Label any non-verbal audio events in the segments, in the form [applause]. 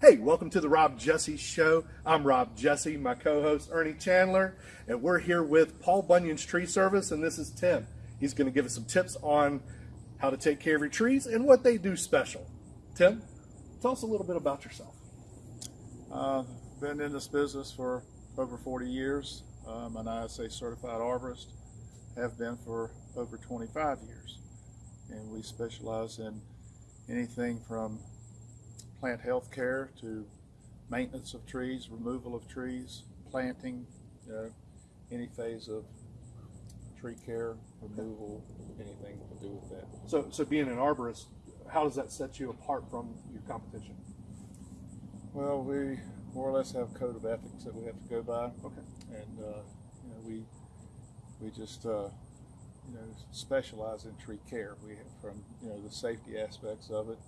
Hey, welcome to the Rob Jesse Show. I'm Rob Jesse, my co host Ernie Chandler, and we're here with Paul Bunyan's Tree Service, and this is Tim. He's going to give us some tips on how to take care of your trees and what they do special. Tim, tell us a little bit about yourself. Uh, been in this business for over 40 years. I'm an ISA certified arborist, have been for over 25 years. And we specialize in anything from plant health care to maintenance of trees, removal of trees, planting, you know, any phase of tree care, removal, anything to do with that. So, so being an arborist, how does that set you apart from your competition? Well, we more or less have a code of ethics that we have to go by. Okay. And, uh, you know, we, we just, uh, you know, specialize in tree care. We from, you know, the safety aspects of it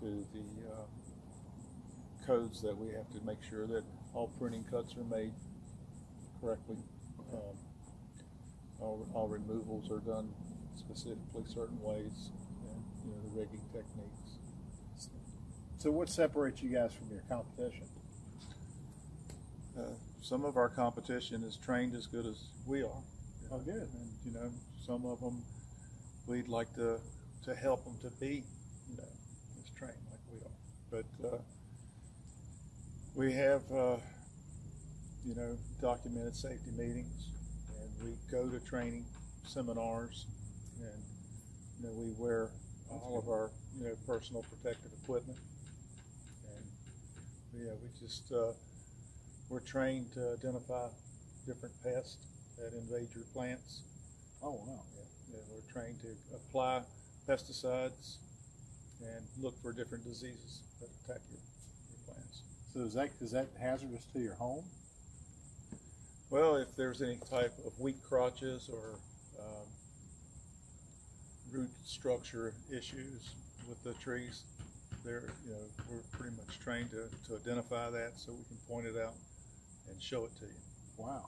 to the uh, codes that we have to make sure that all pruning cuts are made correctly. Um, all, all removals are done specifically certain ways, and you know the rigging techniques. So what separates you guys from your competition? Uh, some of our competition is trained as good as we are. Oh, good. And you know, some of them we'd like to to help them to be, you know, as trained like we are. But uh, we have, uh, you know, documented safety meetings, and we go to training seminars, and you know, we wear all of our, you know, personal protective equipment, and yeah, we just uh, we're trained to identify different pests that invade your plants. Oh, wow. Yeah, yeah, we're trained to apply pesticides and look for different diseases that attack your, your plants. So is that, is that hazardous to your home? Well, if there's any type of weak crotches or um, root structure issues with the trees, there, you know, we're pretty much trained to, to identify that so we can point it out and show it to you. Wow.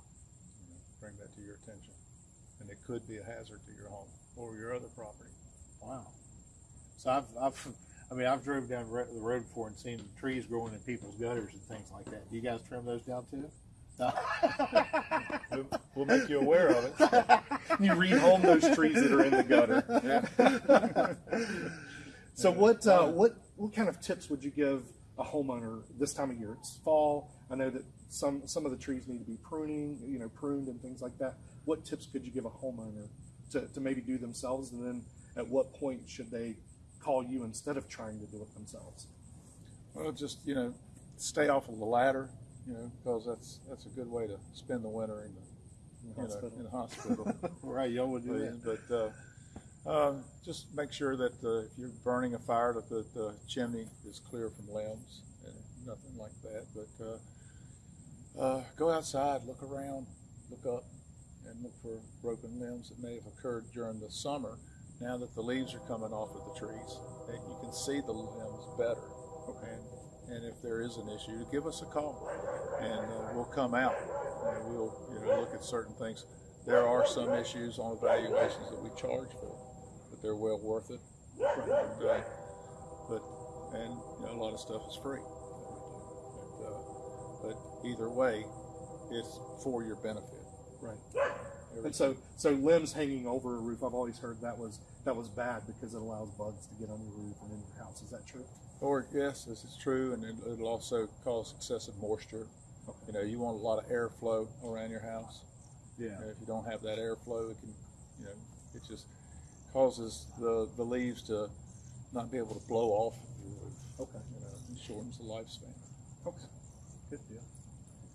you know, bring that to your attention. And it could be a hazard to your home or your other property. Wow. So I've, I've, I mean, I've drove down the road before and seen trees growing in people's gutters and things like that. Do you guys trim those down too? No. We'll, we'll make you aware of it. [laughs] You rehome those trees that are in the gutter. [laughs] So what uh, what what kind of tips would you give a homeowner this time of year? It's fall. I know that some some of the trees need to be pruning, you know, pruned and things like that. What tips could you give a homeowner to, to maybe do themselves, and then at what point should they call you instead of trying to do it themselves? Well, just you know, stay off of the ladder, you know, because that's that's a good way to spend the winter in the, In the you know, hospital. in hospital. [laughs] right, y'all would do that. but uh, uh, just make sure that uh, if you're burning a fire, that the, the chimney is clear from limbs and nothing like that. But uh, uh, go outside, look around, look up, and look for broken limbs that may have occurred during the summer. Now that the leaves are coming off of the trees, that you can see the limbs better. And, and if there is an issue, give us a call, and uh, we'll come out and we'll you know look at certain things. There are some issues on evaluations that we charge for, but they're well worth it. And, uh, but and you know, a lot of stuff is free. But, uh, but either way, it's for your benefit. Right. And so so limbs hanging over a roof, I've always heard that was that was bad because it allows bugs to get on your roof and in your house. Is that true? Or yes, this is true, and it, it'll also cause excessive moisture. You know, you want a lot of airflow around your house. Yeah. And if you don't have that airflow, it can, you know, it just causes the, the leaves to not be able to blow off your roof. Okay. You know, and shortens the lifespan. Okay. Good deal.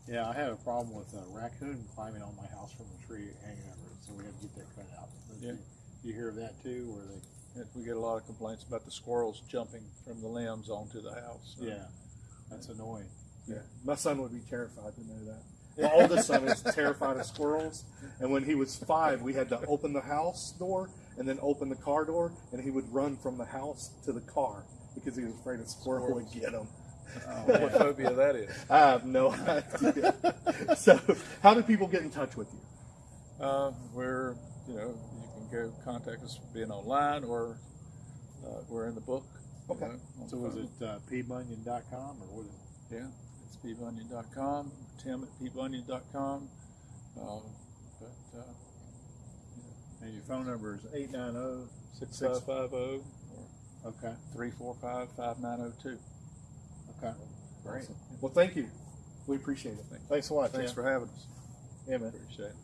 Yeah, I had a problem with a raccoon climbing on my house from a tree hanging over it, so we had to get that cut out. But Yeah. you, you hear of that too, where they, And we get a lot of complaints about the squirrels jumping from the limbs onto the house. Yeah, that's annoying. Yeah. My son would be terrified to know that. My [laughs] oldest son is terrified of squirrels, and when he was five, we had to open the house door and then open the car door, and he would run from the house to the car because he was afraid a squirrel would get him. [laughs] what phobia that is. I have no idea. [laughs] so, how do people get in touch with you? Uh, we're, you know, you can go contact us being online or uh, we're in the book you Okay. know, So the was phone. it uh, pbunion.com or what? Is it? Yeah, it's pbunion.com, tim at pbunion.com. Um, but, uh, And your phone number is eight nine zero. six five five zero or Okay. three four five five nine zero two. Okay. Awesome. Well, thank you. We appreciate it. Thanks a lot. Thanks Tim. for having us. Yeah, man. Appreciate it.